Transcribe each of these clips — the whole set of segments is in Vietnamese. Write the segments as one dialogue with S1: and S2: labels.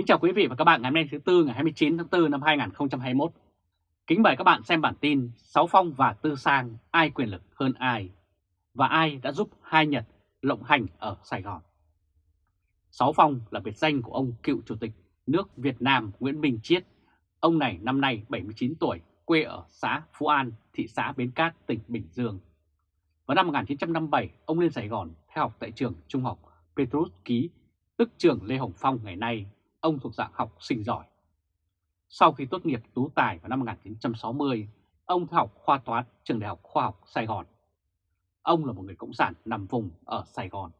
S1: Kính chào quý vị và các bạn ngày hôm nay thứ Tư ngày 29 tháng 4 năm 2021. Kính mời các bạn xem bản tin Sáu Phong và Tư Sang ai quyền lực hơn ai và ai đã giúp hai Nhật lộng hành ở Sài Gòn. Sáu Phong là biệt danh của ông cựu chủ tịch nước Việt Nam Nguyễn Minh Chiết. Ông này năm nay 79 tuổi, quê ở xã Phú An, thị xã Bến Cát, tỉnh Bình Dương. Vào năm 1957, ông lên Sài Gòn theo học tại trường trung học Petrus Ký, tức trường Lê Hồng Phong ngày nay ông thuộc dạng học sinh giỏi. Sau khi tốt nghiệp tú tài vào năm 1960, ông học khoa toán trường Đại học Khoa học Sài Gòn. Ông là một người cộng sản nằm vùng ở Sài Gòn.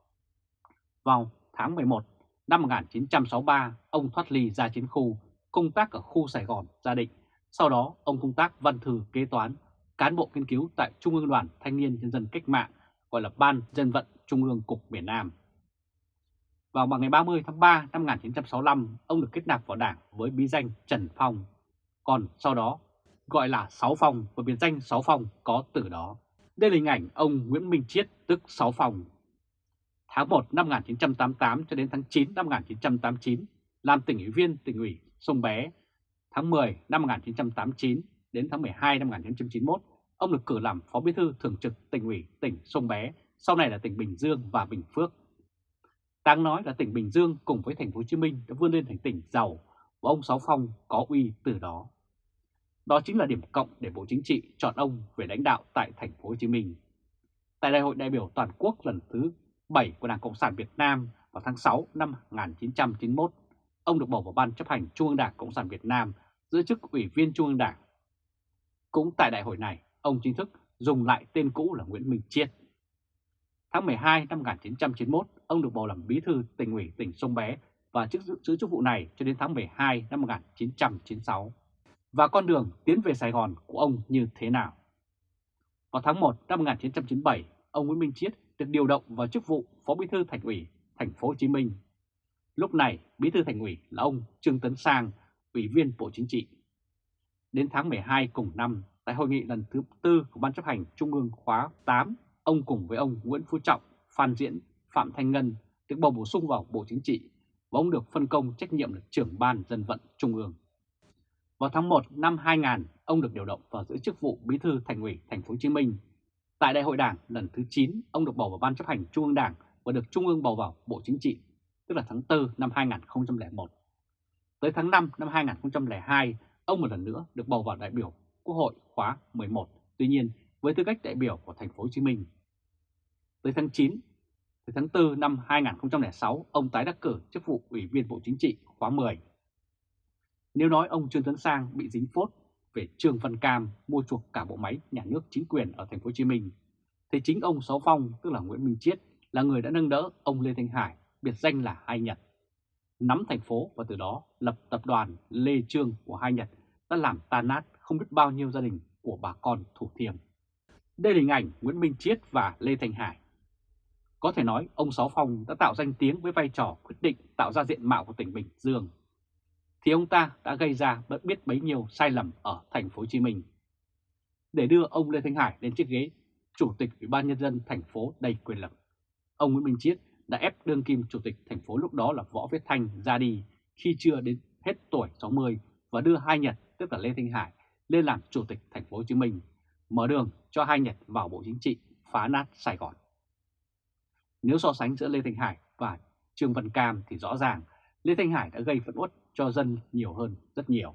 S1: Vào tháng 11 năm 1963, ông thoát ly ra chiến khu, công tác ở khu Sài Gòn, Gia Định. Sau đó, ông công tác văn thư kế toán, cán bộ nghiên cứu tại Trung ương Đoàn Thanh niên Nhân dân Cách mạng, gọi là Ban Dân vận Trung ương Cục miền Nam. Vào ngày 30 tháng 3 năm 1965, ông được kết nạp vào đảng với bí danh Trần Phong, còn sau đó gọi là Sáu Phong và biệt danh Sáu Phong có từ đó. Đây là hình ảnh ông Nguyễn Minh Chiết tức Sáu Phong. Tháng 1 năm 1988 cho đến tháng 9 năm 1989 làm tỉnh ủy viên tỉnh ủy Sông Bé. Tháng 10 năm 1989 đến tháng 12 năm 1991, ông được cử làm Phó Bí thư Thường trực tỉnh ủy tỉnh Sông Bé, sau này là tỉnh Bình Dương và Bình Phước. Đáng nói là tỉnh Bình Dương cùng với thành phố Hồ Chí Minh đã vươn lên thành tỉnh giàu và ông Sáu Phong có uy từ đó. Đó chính là điểm cộng để Bộ Chính trị chọn ông về lãnh đạo tại thành phố Hồ Chí Minh. Tại Đại hội đại biểu toàn quốc lần thứ 7 của Đảng Cộng sản Việt Nam vào tháng 6 năm 1991, ông được bầu vào Ban chấp hành Trung ương Đảng Cộng sản Việt Nam giữ chức Ủy viên Trung ương Đảng. Cũng tại đại hội này, ông chính thức dùng lại tên cũ là Nguyễn Minh Chiết. Tháng 12 năm 1991, ông được bầu làm bí thư tỉnh ủy tỉnh Sông Bé và chức giữ chức vụ này cho đến tháng 12 năm 1996. Và con đường tiến về Sài Gòn của ông như thế nào? Vào tháng 1 năm 1997, ông Nguyễn Minh Chiết được điều động vào chức vụ Phó Bí thư Thành ủy Thành phố Hồ Chí Minh. Lúc này, Bí thư Thành ủy là ông Trương Tấn Sang, Ủy viên Bộ Chính trị. Đến tháng 12 cùng năm, tại hội nghị lần thứ tư của Ban chấp hành Trung ương khóa 8, ông cùng với ông Nguyễn Phú Trọng, Phan Diễn Phạm Thanh Ngân được bầu bổ sung vào Bộ Chính trị và ông được phân công trách nhiệm là trưởng ban dân vận Trung ương. Vào tháng 1 năm 2000, ông được điều động vào giữ chức vụ Bí thư Thành ủy Thành phố Hồ Chí Minh. Tại Đại hội Đảng lần thứ 9, ông được bầu vào Ban chấp hành Trung ương Đảng và được Trung ương bầu vào Bộ Chính trị, tức là tháng 4 năm 2001. Tới tháng 5 năm 2002, ông một lần nữa được bầu vào đại biểu Quốc hội khóa 11, tuy nhiên với tư cách đại biểu của Thành phố Hồ Chí Minh. Tới tháng 9 tới tháng 4 năm 2006, ông tái đắc cử chức vụ Ủy viên Bộ Chính trị khóa 10. Nếu nói ông Trương Tấn Sang bị dính phốt về Trương Văn Cam mua chuộc cả bộ máy nhà nước chính quyền ở thành phố Hồ Chí Minh, thì chính ông Sáu Phong, tức là Nguyễn Minh Chiết, là người đã nâng đỡ ông Lê Thanh Hải, biệt danh là Hai Nhật, nắm thành phố và từ đó lập tập đoàn Lê Trương của Hai Nhật đã làm tan nát không biết bao nhiêu gia đình của bà con Thủ Thiêm. Đây là hình ảnh Nguyễn Minh Chiết và Lê Thanh Hải có thể nói ông Sáu Phong đã tạo danh tiếng với vai trò quyết định tạo ra diện mạo của tỉnh Bình Dương. Thì ông ta đã gây ra bất biết bấy nhiêu sai lầm ở thành phố Hồ Chí Minh. Để đưa ông Lê Thanh Hải lên chiếc ghế chủ tịch Ủy ban nhân dân thành phố đầy quyền lực, ông Nguyễn Minh Chiết đã ép đương kim chủ tịch thành phố lúc đó là Võ Viết Thanh ra đi khi chưa đến hết tuổi 60 và đưa hai Nhật tức là Lê Thanh Hải lên làm chủ tịch thành phố Hồ Chí Minh, mở đường cho hai Nhật vào Bộ Chính trị phá nát Sài Gòn. Nếu so sánh giữa Lê Thanh Hải và Trương Văn Cam thì rõ ràng Lê Thanh Hải đã gây phẫn uất cho dân nhiều hơn rất nhiều.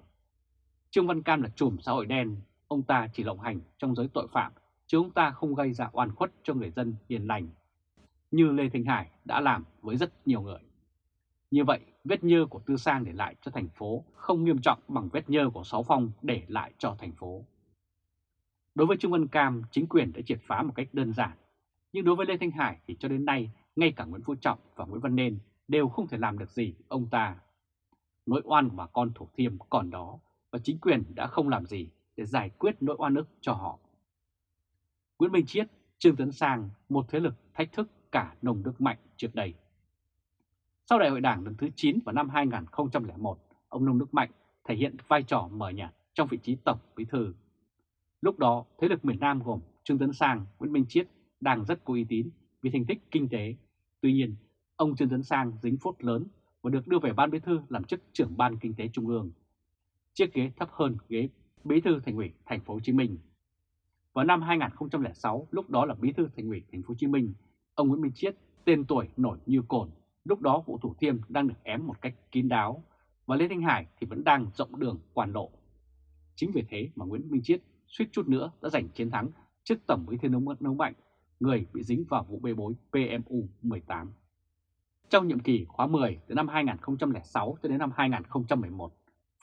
S1: Trương Văn Cam là chùm xã hội đen, ông ta chỉ lộng hành trong giới tội phạm, chứ ông ta không gây ra oan khuất cho người dân hiền lành, như Lê Thanh Hải đã làm với rất nhiều người. Như vậy, vết nhơ của Tư Sang để lại cho thành phố không nghiêm trọng bằng vết nhơ của Sáu Phong để lại cho thành phố. Đối với Trương Văn Cam, chính quyền đã triệt phá một cách đơn giản nhưng đối với Lê Thanh Hải thì cho đến nay, ngay cả Nguyễn Phú Trọng và Nguyễn Văn Nên đều không thể làm được gì ông ta. Nỗi oan của bà con Thủ Thiêm còn đó và chính quyền đã không làm gì để giải quyết nỗi oan ức cho họ. Nguyễn Minh Chiết, Trương Tấn Sang, một thế lực thách thức cả nồng đức mạnh trước đây. Sau đại hội đảng lần thứ 9 vào năm 2001, ông Nông Đức Mạnh thể hiện vai trò mở nhạt trong vị trí tổng bí thư. Lúc đó, thế lực miền Nam gồm Trương Tấn Sang, Nguyễn Minh Chiết đang rất có uy tín vì thành tích kinh tế. Tuy nhiên, ông Trương Tấn Sang dính phốt lớn và được đưa về Ban Bí thư làm chức trưởng Ban Kinh tế Trung ương. Chiếc ghế thấp hơn ghế Bí thư Thành ủy Thành phố Hồ Chí Minh. Vào năm 2006, lúc đó là Bí thư Thành ủy Thành phố Hồ Chí Minh, ông Nguyễn Minh Chiết, tên tuổi nổi như cồn, lúc đó vụ Thủ Thiêm đang được ém một cách kín đáo và Lê Thanh Hải thì vẫn đang rộng đường quan lộ. Chính vì thế mà Nguyễn Minh Chiết suýt chút nữa đã giành chiến thắng trước Tổng Bí thư Nông Nông Mạnh, người bị dính vào vụ bê bối PMU 18. Trong nhiệm kỳ khóa 10 từ năm 2006 cho đến năm 2011,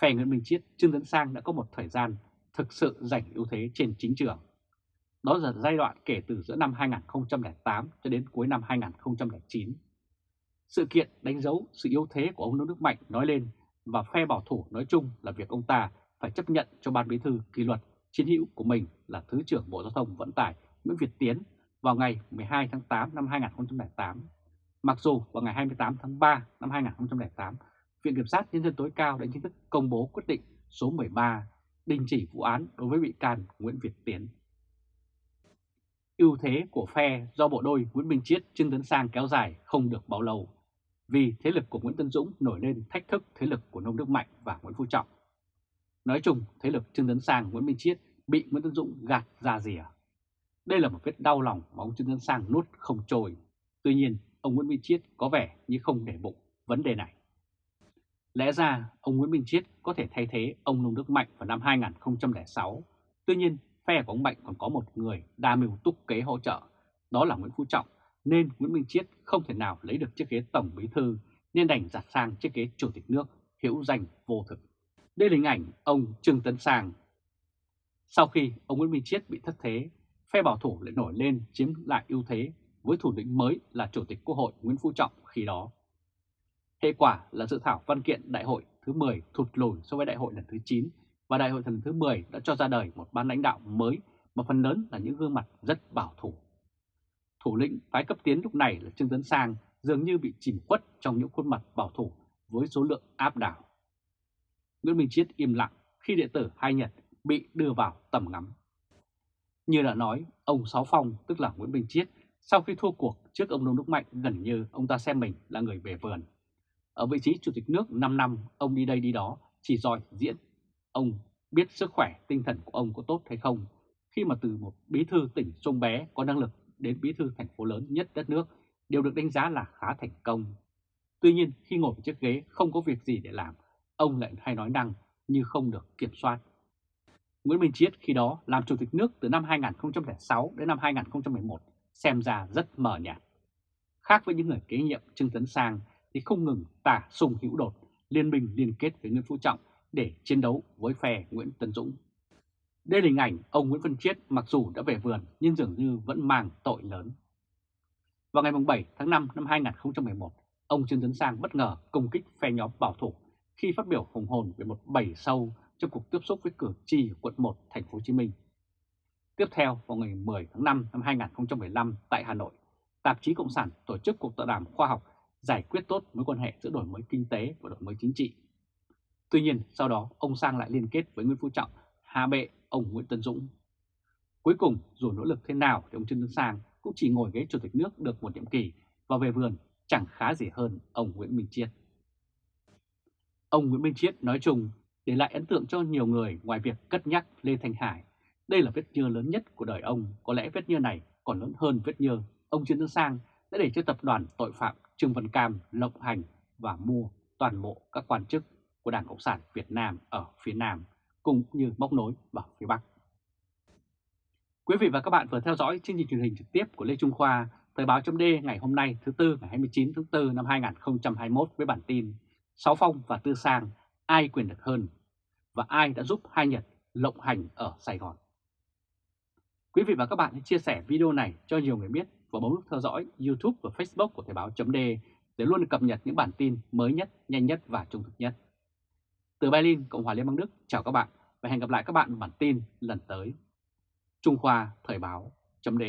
S1: phe Nguyễn Minh Chiết, Trương Tấn Sang đã có một thời gian thực sự giành ưu thế trên chính trường. Đó là giai đoạn kể từ giữa năm 2008 cho đến cuối năm 2009. Sự kiện đánh dấu sự yếu thế của ông Nông Đức Mạnh nói lên và phe bảo thủ nói chung là việc ông ta phải chấp nhận cho Ban Bí thư kỷ luật chiến hữu của mình là Thứ trưởng Bộ Giao thông Vận tải Nguyễn Việt Tiến vào ngày 12 tháng 8 năm 2008. Mặc dù vào ngày 28 tháng 3 năm 2008, Viện Kiểm sát Nhân dân tối cao đã chính thức công bố quyết định số 13 đình chỉ vụ án đối với bị can Nguyễn Việt Tiến. Ưu thế của phe do bộ đôi Nguyễn Minh Chiết Trương Tấn Sang kéo dài không được bao lâu, vì thế lực của Nguyễn Tân Dũng nổi lên thách thức thế lực của Nông Đức Mạnh và Nguyễn Phú Trọng. Nói chung, thế lực Trương Tấn Sang, Nguyễn Minh Chiết bị Nguyễn tấn Dũng gạt ra rìa. Đây là một vết đau lòng mà ông Trương Tấn Sang nuốt không trôi. Tuy nhiên, ông Nguyễn Minh Chiết có vẻ như không để bụng vấn đề này. Lẽ ra, ông Nguyễn Minh Chiết có thể thay thế ông Nông Đức Mạnh vào năm 2006. Tuy nhiên, phe của ông Mạnh còn có một người đa mưu túc kế hỗ trợ, đó là Nguyễn Phú Trọng, nên Nguyễn Minh Chiết không thể nào lấy được chiếc ghế Tổng Bí Thư nên đành giặt sang chiếc ghế Chủ tịch nước hữu danh vô thực. Đây là hình ảnh ông Trương Tấn Sang. Sau khi ông Nguyễn Minh Chiết bị thất thế, phe bảo thủ lại nổi lên chiếm lại ưu thế với thủ lĩnh mới là Chủ tịch Quốc hội Nguyễn Phú Trọng khi đó. Hệ quả là dự thảo văn kiện đại hội thứ 10 thụt lùi so với đại hội lần thứ 9 và đại hội lần thứ 10 đã cho ra đời một ban lãnh đạo mới mà phần lớn là những gương mặt rất bảo thủ. Thủ lĩnh phái cấp tiến lúc này là Trương Tấn Sang dường như bị chìm khuất trong những khuôn mặt bảo thủ với số lượng áp đảo. Nguyễn Minh Chiết im lặng khi đệ tử Hai Nhật bị đưa vào tầm ngắm. Như đã nói, ông Sáu Phong tức là Nguyễn Minh Chiết sau khi thua cuộc trước ông Nông Đức Mạnh gần như ông ta xem mình là người về vườn. Ở vị trí Chủ tịch nước 5 năm, ông đi đây đi đó, chỉ giỏi diễn. Ông biết sức khỏe tinh thần của ông có tốt hay không khi mà từ một bí thư tỉnh sông bé có năng lực đến bí thư thành phố lớn nhất đất nước đều được đánh giá là khá thành công. Tuy nhiên khi ngồi chiếc ghế không có việc gì để làm, ông lại hay nói năng như không được kiểm soát. Nguyễn Minh Chiết khi đó làm chủ tịch nước từ năm 2006 đến năm 2011 xem ra rất mờ nhạt. Khác với những người kế nhiệm Trương Tấn Sang thì không ngừng tả sùng hữu đột, liên minh liên kết với Nguyễn Phú Trọng để chiến đấu với phe Nguyễn Tân Dũng. Đây là hình ảnh ông Nguyễn Văn Chiết mặc dù đã về vườn nhưng dường như vẫn mang tội lớn. Vào ngày 7 tháng 5 năm 2011, ông Trương Tấn Sang bất ngờ công kích phe nhóm bảo thủ khi phát biểu hùng hồn về một bầy sâu trong cuộc tiếp xúc với cử tri ở quận 1 thành phố Hồ Chí Minh. Tiếp theo, vào ngày 10 tháng 5 năm 2015 tại Hà Nội, tạp chí Cộng sản tổ chức cuộc tọa đàm khoa học giải quyết tốt mối quan hệ giữa đổi mới kinh tế và đổi mới chính trị. Tuy nhiên, sau đó ông Sang lại liên kết với Nguyễn Phú Trọng, hạ bệ ông Nguyễn Tân Dũng. Cuối cùng, dù nỗ lực thế nào thì ông Trương Tấn Sang cũng chỉ ngồi ghế chủ tịch nước được một nhiệm kỳ và về vườn chẳng khá gì hơn ông Nguyễn Minh Chiết. Ông Nguyễn Minh Chiết nói chung để lại ấn tượng cho nhiều người ngoài việc cất nhắc Lê Thanh Hải. Đây là vết nhơ lớn nhất của đời ông, có lẽ vết nhơ này còn lớn hơn vết nhơ ông Trương Tấn Sang đã để cho tập đoàn tội phạm Trương Văn Cam lộng hành và mua toàn bộ các quan chức của Đảng Cộng sản Việt Nam ở phía Nam, cũng như móc nối vào phía Bắc. Quý vị và các bạn vừa theo dõi chương trình truyền hình trực tiếp của Lê Trung Khoa, Thời báo chấm ngày hôm nay thứ Tư ngày 29 tháng 4 năm 2021 với bản tin Sáu Phong và Tư Sang ai quyền lực hơn và ai đã giúp hai Nhật lộng hành ở Sài Gòn. Quý vị và các bạn hãy chia sẻ video này cho nhiều người biết và bấm nút theo dõi YouTube và Facebook của Thời báo.d để luôn cập nhật những bản tin mới nhất, nhanh nhất và trung thực nhất. Từ Berlin, Cộng hòa Liên bang Đức, chào các bạn và hẹn gặp lại các bạn bản tin lần tới. Trung Khoa Thời báo.d